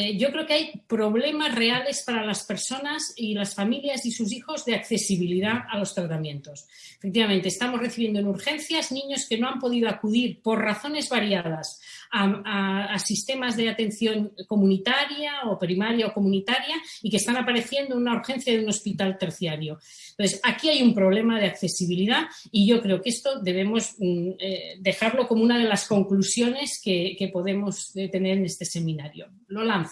Eh, yo creo que hay problemas reales para las personas y las familias y sus hijos de accesibilidad a los tratamientos. Efectivamente, estamos recibiendo en urgencias niños que no han podido acudir por razones variadas a, sistemas de atención comunitaria o primaria o comunitaria y que están apareciendo en una urgencia de un hospital terciario. Entonces, aquí hay un problema de accesibilidad y yo creo que esto debemos mm, eh, dejarlo como una de las conclusiones que, que podemos eh, tener en este seminario. Lo lanzo.